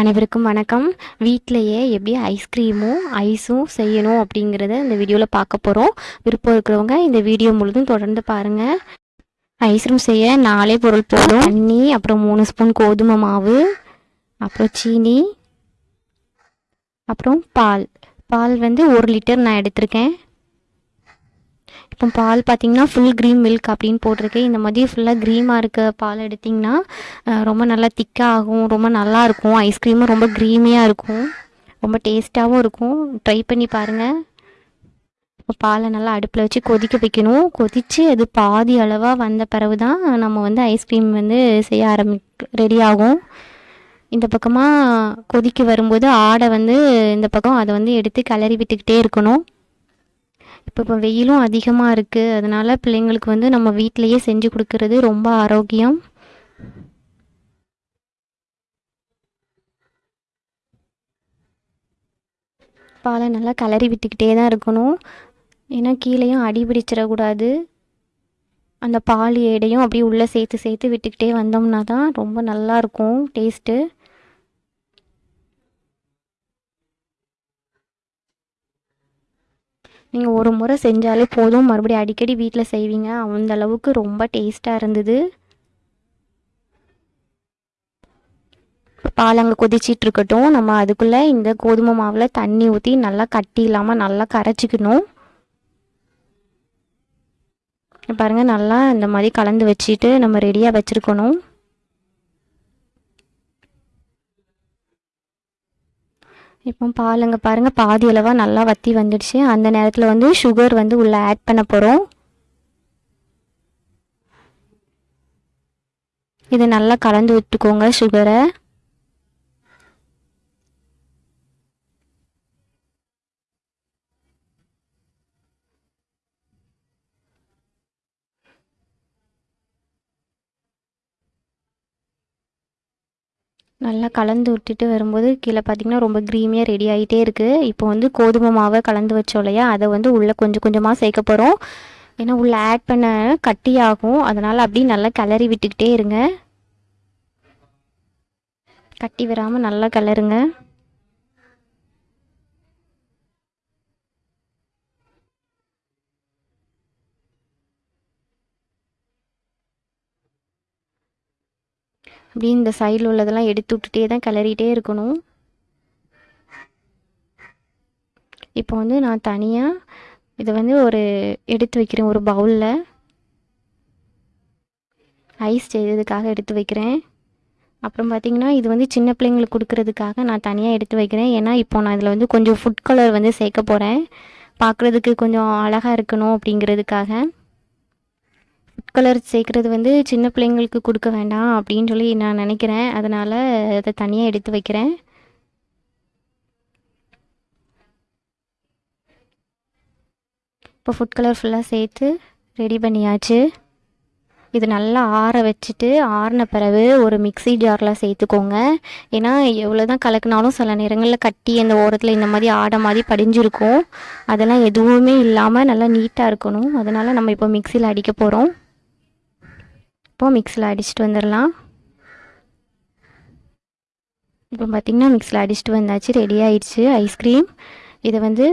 அனைவருக்கும் வணக்கம். வீட்டிலையே எப்படி ஐஸ்கிரீமும் ஐஸும் செய்யணும் அப்படிங்கிறத இந்த வீடியோவில் பார்க்க போகிறோம் விருப்பம் இருக்கிறவங்க இந்த வீடியோ முழுதும் தொடர்ந்து பாருங்கள் ஐஸ்கிரீம் செய்ய நாலே பொருள் போதும். தண்ணி அப்புறம் மூணு ஸ்பூன் கோதுமை மாவு அப்புறம் சீனி அப்புறம் பால். பால் வந்து ஒரு லிட்டர் நான் எடுத்திருக்கேன். இப்போ பால் பார்த்தீங்கன்னா ஃபுல் க்ரீம் மில்க் அப்படின்னு போட்டிருக்கு இந்த மாதிரி ஃபுல்லாக க்ரீமாக இருக்க பால் எடுத்திங்கன்னா ரொம்ப நல்லா திக்காக ஆகும் ரொம்ப நல்லா இருக்கும். ஐஸ்கிரீமும் ரொம்ப க்ரீமியாக இருக்கும். ரொம்ப டேஸ்ட்டாகவும் இருக்கும். ட்ரை பண்ணி பாருங்கள் இப்போ பாலை நல்லா அடுப்பில் வச்சு கொதிக்க வைக்கணும். கொதித்து அது பாதி அளவாக வந்த பிறகு தான் நம்ம வந்து ஐஸ்கிரீம் வந்து செய்ய ஆரம்பிக்க ரெடி ஆகும். இந்த பக்கமாக கொதிக்க வரும்போது ஆடை வந்து இந்த பக்கம் அதை வந்து எடுத்து கிளறி விட்டுக்கிட்டே இருக்கணும். இப்போ இப்போ வெயிலும் அதிகமாக இருக்குது அதனால் பிள்ளைங்களுக்கு வந்து நம்ம வீட்டிலையே செஞ்சு கொடுக்கறது ரொம்ப ஆரோக்கியம். பாலை நல்லா கிளறி விட்டுக்கிட்டே தான் இருக்கணும். ஏன்னா கீழேயும் அடி பிடிச்சிடக்கூடாது அந்த பால் எடையும் அப்படியே உள்ளே சேர்த்து சேர்த்து விட்டுக்கிட்டே வந்தோம்னா தான் ரொம்ப நல்லாயிருக்கும் டேஸ்ட்டு. நீங்கள் ஒரு முறை செஞ்சாலே போதும். மறுபடியும் அடிக்கடி வீட்டில் செய்வீங்க. அந்த அளவுக்கு ரொம்ப டேஸ்ட்டாக இருந்தது. பால் அங்கே கொதிச்சிட்டு இருக்கட்டும். நம்ம அதுக்குள்ளே இந்த கோதுமை மாவில் தண்ணி ஊற்றி நல்லா கட்டி இல்லாமல் நல்லா கரைச்சிக்கணும். பாருங்கள் நல்லா இந்த மாதிரி கலந்து வச்சுட்டு நம்ம ரெடியாக வச்சுருக்கணும். இப்போ பாலுங்க பாருங்கள் பாதி அளவாக நல்லா வற்றி வந்துடுச்சு. அந்த நேரத்தில் வந்து சுகர் வந்து உள்ளே ஆட் பண்ண போகிறோம் இதை நல்லா கலந்து விட்டுக்கோங்க சுகரை நல்லா கலந்து விட்டுட்டு வரும்போது கீழே பார்த்தீங்கன்னா ரொம்ப க்ரீமியாக ரெடி ஆகிட்டே இருக்குது இப்போ வந்து கோதுமை மாவை கலந்து வச்சோம் இல்லையா? அதை வந்து உள்ளே கொஞ்சம் கொஞ்சமாக சேர்க்க போகிறோம் ஏன்னா உள்ளே ஆட் பண்ண கட்டியாகும் அதனால் அப்படியே நல்லா கிளறி விட்டுக்கிட்டே இருங்க. கட்டி வராமல் நல்லா கிளறுங்க. அப்படியே இந்த சைடில் உள்ளதெல்லாம் எடுத்து விட்டுட்டே தான் கிளறிட்டே இருக்கணும். இப்போ வந்து நான் தனியாக இதை வந்து ஒரு எடுத்து வைக்கிறேன் ஒரு பவுலில் ஐஸ் செய்ததுக்காக எடுத்து வைக்கிறேன். அப்புறம் பார்த்தீங்கன்னா இது வந்து சின்ன பிள்ளைங்களுக்கு கொடுக்கறதுக்காக நான் தனியாக எடுத்து வைக்கிறேன். ஏன்னா இப்போ நான் இதில் வந்து கொஞ்சம் ஃபுட் கலர் வந்து சேர்க்க போகிறேன் பார்க்குறதுக்கு கொஞ்சம் அழகாக இருக்கணும் அப்படிங்கிறதுக்காக. ஃபுட் கலர் சேர்க்குறது வந்து சின்ன பிள்ளைங்களுக்கு கொடுக்க வேண்டாம் அப்படின்னு சொல்லி நான் நினைக்கிறேன். அதனால் அதை தனியாக எடுத்து வைக்கிறேன். இப்போ ஃபுட் கலர் ஃபுல்லாக சேர்த்து ரெடி பண்ணியாச்சு. இது நல்லா ஆற வச்சுட்டு ஆறின பிறகு ஒரு மிக்சி ஜாரில் சேர்த்துக்கோங்க. ஏன்னா எவ்வளோ தான் கலக்குனாலும் சில நேரங்களில் கட்டி அந்த ஓரத்தில் இந்த மாதிரி ஆடை மாதிரி படிஞ்சிருக்கும். அதெல்லாம் எதுவுமே இல்லாமல் நல்லா நீட்டாக இருக்கணும். அதனால் நம்ம இப்போ மிக்சியில் அடிக்க போகிறோம் இப்போது மிக்ஸில் அடிச்சுட்டு வந்துடலாம். இப்போ பார்த்திங்கன்னா மிக்ஸில் அடிச்சுட்டு வந்தாச்சு ரெடி ஆயிடுச்சு ஐஸ்கிரீம் இதை வந்து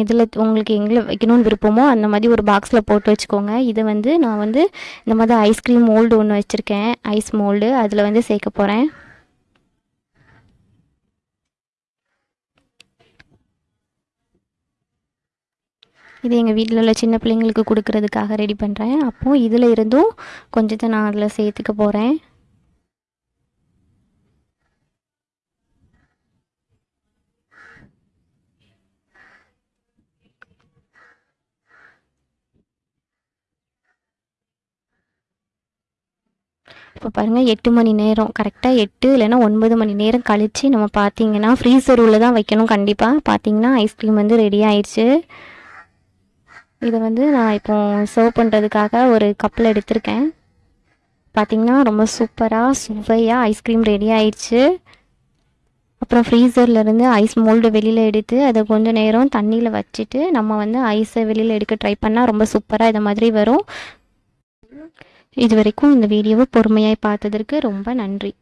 இதில் உங்களுக்கு எங்கே வைக்கணும்னு விருப்பமோ அந்த மாதிரி ஒரு பாக்ஸில் போட்டு வச்சுக்கோங்க. இதை வந்து நான் வந்து இந்த மாதிரி ஐஸ்கிரீம் மோல்டு ஒன்று வச்சுருக்கேன். ஐஸ் மோல்டு அதில் வந்து சேர்க்க போகிறேன் இது எங்கள் வீட்டில் உள்ள சின்ன பிள்ளைங்களுக்கு கொடுக்கறதுக்காக ரெடி பண்ணுறேன் அப்போது இதில் இருந்தும் கொஞ்சத்தை நான் அதில் சேர்த்துக்க போகிறேன் இப்போ பாருங்கள் எட்டு மணி நேரம். கரெக்டாக எட்டு இல்லைன்னா ஒன்பது மணி நேரம் கழித்து நம்ம பார்த்தீங்கன்னா ஃப்ரீசர் உள்ளே தான் வைக்கணும் கண்டிப்பாக பார்த்தீங்கன்னா ஐஸ்கிரீம் வந்து ரெடி ஆயிடுச்சு. இதை வந்து நான் இப்போ சர்வ் பண்ணுறதுக்காக ஒரு கப்பில் எடுத்திருக்கேன். பார்த்தீங்கன்னா ரொம்ப சூப்பராக சுவையாக ஐஸ்கிரீம் ரெடி ஆயிடுச்சு. அப்புறம் ஃப்ரீசர்லேருந்து ஐஸ் மோல்டு வெளியில் எடுத்து அதை கொஞ்சம் நேரம் தண்ணியில் வச்சுட்டு நம்ம வந்து ஐஸை வெளியில் எடுக்க ட்ரை பண்ணால் ரொம்ப சூப்பராக இது மாதிரி வரும். இது வரைக்கும் இந்த வீடியோவை பொறுமையாக பார்த்ததற்கு ரொம்ப நன்றி.